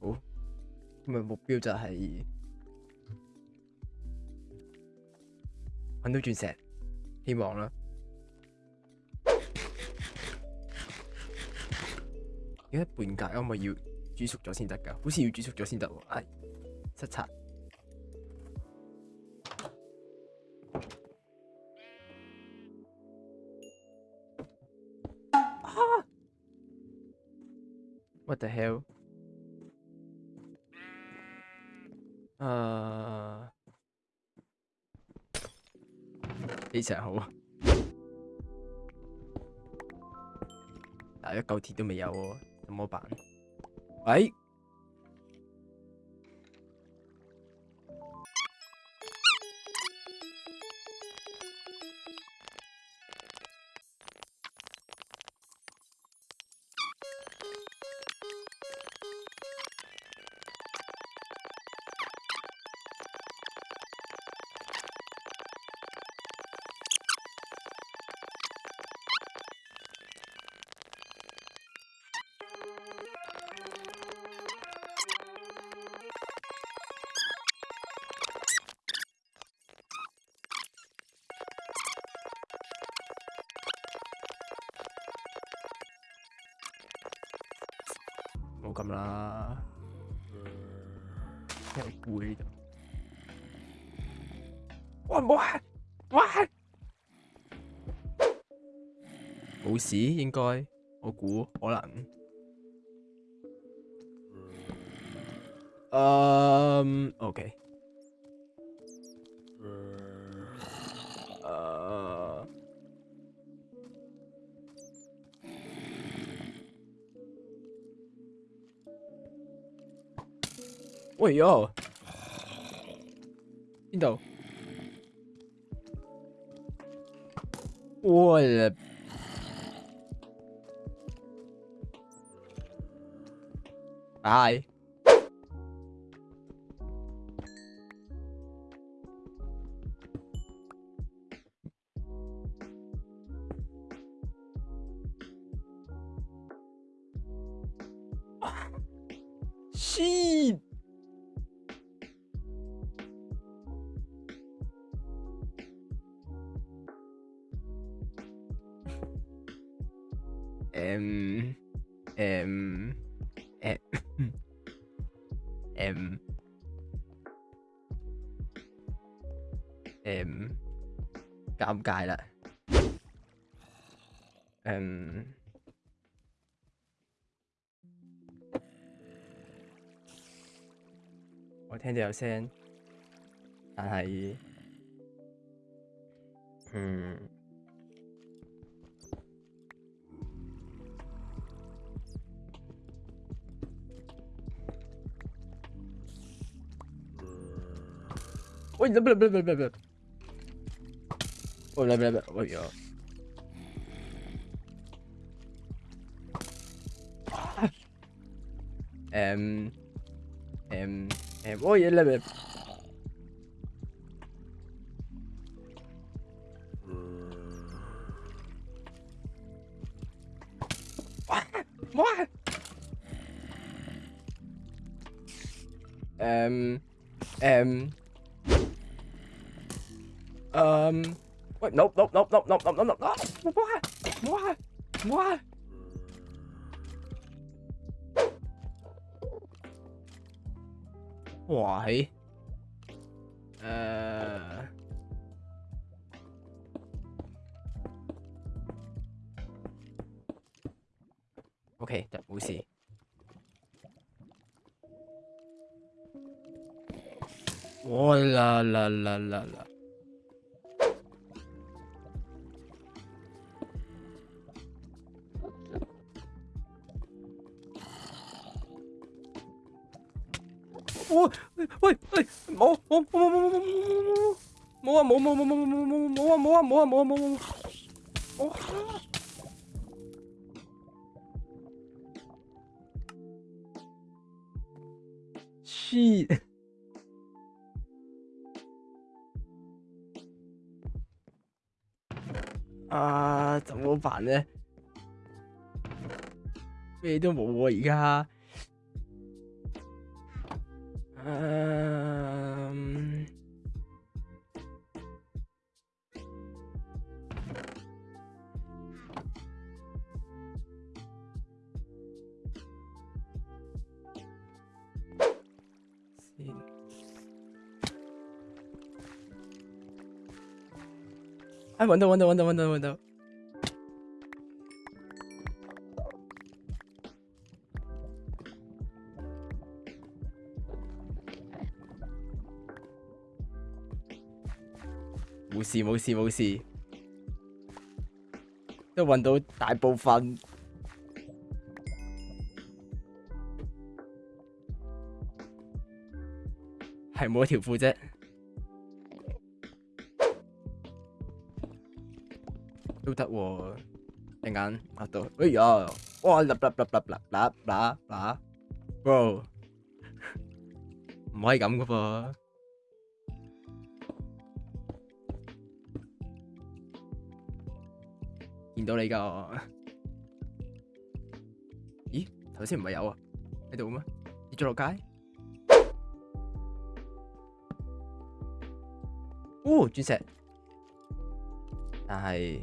好，咁日目标就系搵到钻石，希望啦。而家半格我咪要煮熟咗先得噶？好似要煮熟咗先得喎。系，擦 w h a t the hell？誒，啲石好啊，但係一嚿鐵都未有喎，怎麼辦？喂！咁啦，一杯就。我唔好，我冇事，應該，我估可能。嗯，OK。Oj, ja. Então. Olha. Ai. Xiii. 嗯嗯嗯嗯，尴尬啦。嗯，我听到有声，但系，嗯。Oh, Oh, Oj, blablabla. Oj, blablabla. Um, um, Ehm... Ehm... Ehm... Oj, blablabla. What? Um, um, Um, wait, nope, nope, nope, nope, nope, nope, nope, nope. Why? Why? Why? Why? Uh... OK，得冇事。我啦啦啦啦啦！喂喂喂，冇冇冇冇冇冇冇冇冇冇冇冇冇啊冇冇冇冇冇冇冇冇冇啊冇啊冇啊冇啊冇冇冇！我，shit！啊，怎么办呢？咩都冇喎，而家。Um. See. Ah, wonder. Wonder. Wonder. Wonder. 冇事冇事冇事，都揾到大部分，系冇一条裤啫，都得喎。点解？阿到，哎呀，哇！立立立立立啦啦，bro，唔可以咁噶噃。见到你噶，咦？头先唔系有啊？喺度咩？跌咗落街？哦，钻石，但系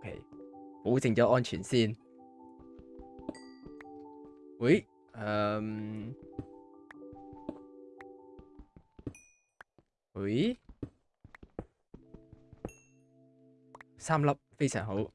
，ok，保证咗安全先。喂，嗯。喂三粒非常好